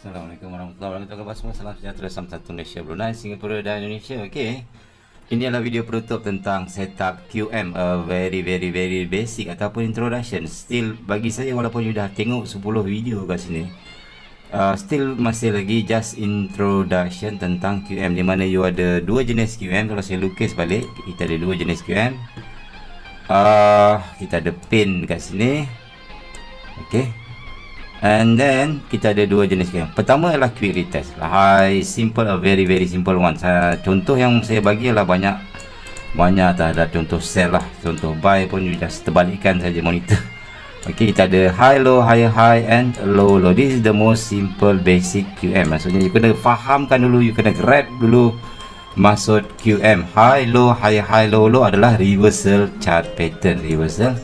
Assalamualaikum warahmatullahi wabarakatuh. Semua? Salam sejahtera Salam satu Malaysia Brunei Singapura dan Indonesia. Okay Ini adalah video penutup tentang setup QM A very very very basic Ataupun introduction. Still bagi saya walaupun you dah tengok 10 video kat sini uh, Still masih lagi just introduction tentang QM Di mana you ada dua jenis QM Kalau saya lukis balik Kita ada dua jenis QM uh, Kita ada pin kat sini. Okay And then kita ada dua jenis game. Pertama adalah quick retest. High simple a very very simple one. Saya, contoh yang saya bagi adalah banyak banyak tak ada contoh sell lah. Contoh buy pun you just terbalikkan saja monitor. Okay, kita ada high low, high high and low low. This is the most simple basic QM. Maksudnya you kena fahamkan dulu, you kena grab dulu maksud QM. High low, high high low low adalah reversal chart pattern, reversal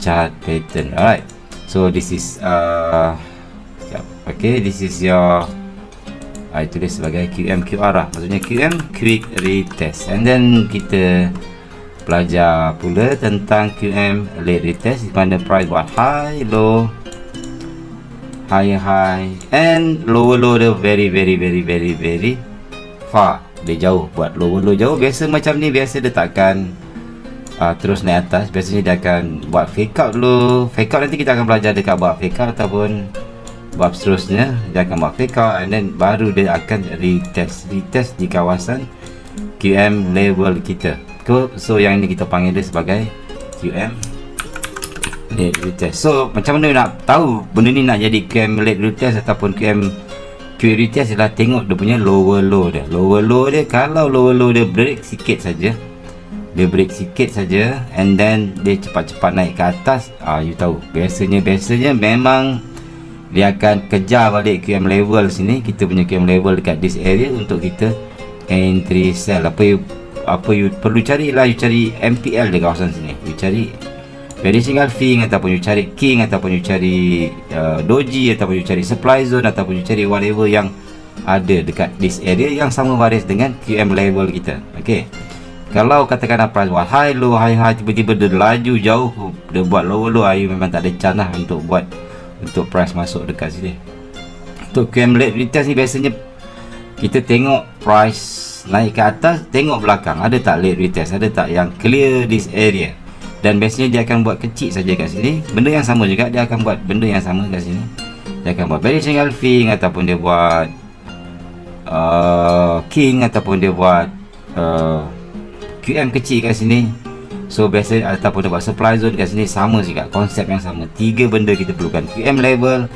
chart pattern. Alright so this is uh okay this is your I tulis sebagai QM QR lah. Maksudnya QM quick retest and then kita belajar pula tentang QM late retest di mana price buat high low high high and lower low dia very very very very very far. Dia jauh buat lower low jauh. Biasa macam ni biasa dia takkan uh, terus naik atas biasanya dia akan buat fake out dulu. Fake out nanti kita akan belajar dekat buat fake out ataupun buat seterusnya. Dia akan buat fake out and then baru dia akan retest. Retest di kawasan QM level kita. So yang ini kita panggil dia sebagai QM late retest. So macam mana nak tahu benda ni nak jadi QM late retest ataupun QM QM retest adalah tengok dia punya lower low dia. Lower low dia kalau lower low dia break sikit saja dia break sikit saja and then dia cepat-cepat naik ke atas. Ah you tahu. Biasanya biasanya memang dia akan kejar balik QM level sini. Kita punya QM level dekat this area untuk kita entry sell. Apa you apa you perlu cari lah you cari MPL di kawasan sini. You cari very single thing ataupun you cari king ataupun you cari uh, doji ataupun you cari supply zone ataupun you cari whatever yang ada dekat this area yang sama baris dengan QM level kita. Okay kalau katakan price buat high low high high tiba-tiba dia laju jauh dia buat low low ayu memang tak ada chance lah untuk buat untuk price masuk dekat sini. Untuk QM late retest ni biasanya kita tengok price naik ke atas tengok belakang ada tak late retest ada tak yang clear this area. Dan biasanya dia akan buat kecil saja kat sini. Benda yang sama juga dia akan buat benda yang sama kat sini. Dia akan buat single thing ataupun dia buat uh, king ataupun dia buat uh, QM kecil kat sini. So biasa ataupun dapat supply zone kat sini sama juga konsep yang sama. Tiga benda kita perlukan. QM level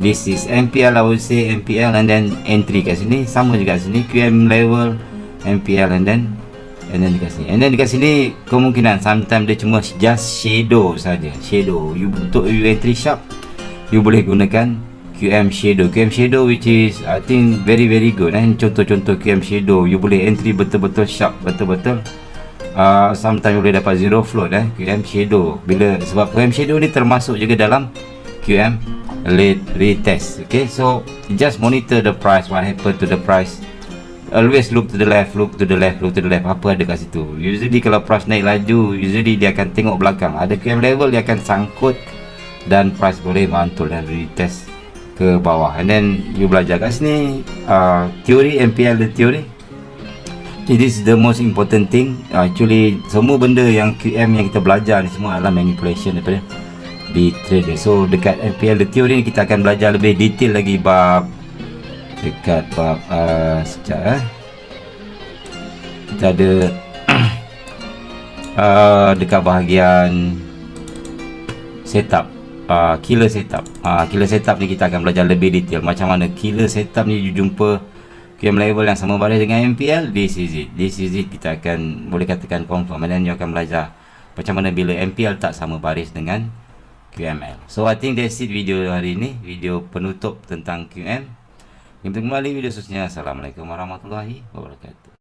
this is MPL I would say MPL and then entry kat sini. Sama juga kat sini QM level MPL and then and then dekat sini. And then dekat sini kemungkinan sometimes dia cuma just shadow saja. Shadow. You untuk you entry sharp you boleh gunakan QM shadow. QM shadow which is I think very very good and contoh-contoh QM shadow. You boleh entry betul-betul sharp betul-betul. Uh, sometimes boleh dapat zero float eh? QM shadow. Bila sebab QM shadow ni termasuk juga dalam QM late retest okay? So just monitor the price what happen to the price. Always look to the left look to the left look to the left. Apa ada kat situ? Usually kalau price naik laju usually dia akan tengok belakang. Ada QM level dia akan sangkut dan price boleh mantul dan retest ke bawah. And then you belajar kat sini uh, teori MPL the theory. This is the most important thing. Actually Semua benda yang QM yang kita belajar ni Semua adalah manipulation daripada Di trader So dekat MPL The Theory ni Kita akan belajar lebih detail lagi Bab Dekat bab uh, Sekejap eh. Kita ada uh, Dekat bahagian Setup uh, Killer setup. Uh, Killer setup ni kita akan belajar lebih detail. Macam mana killer setup ni jumpa QM level yang sama baris dengan MPL this is it. This is it kita akan boleh katakan confirm. Dan you akan belajar macam mana bila MPL tak sama baris dengan QML so I think that's it video hari ini video penutup tentang QM kita kembali video seterusnya. Assalamualaikum warahmatullahi wabarakatuh